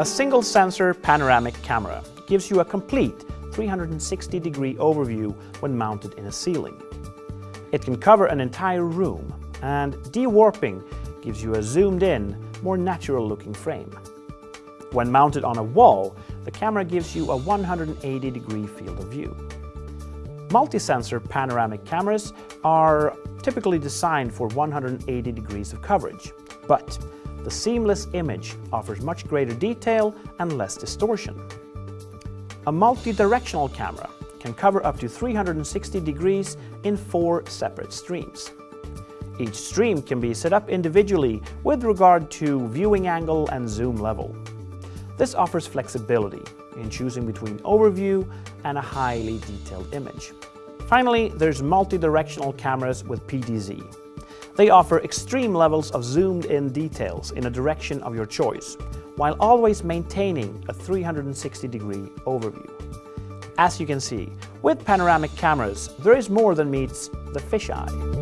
A single sensor panoramic camera gives you a complete 360 degree overview when mounted in a ceiling. It can cover an entire room and de-warping gives you a zoomed in, more natural looking frame. When mounted on a wall, the camera gives you a 180 degree field of view. Multi-sensor panoramic cameras are typically designed for 180 degrees of coverage, but the seamless image offers much greater detail and less distortion. A multi-directional camera can cover up to 360 degrees in four separate streams. Each stream can be set up individually with regard to viewing angle and zoom level. This offers flexibility in choosing between overview and a highly detailed image. Finally, there's multi-directional cameras with PTZ. They offer extreme levels of zoomed-in details in a direction of your choice, while always maintaining a 360-degree overview. As you can see, with panoramic cameras, there is more than meets the fisheye.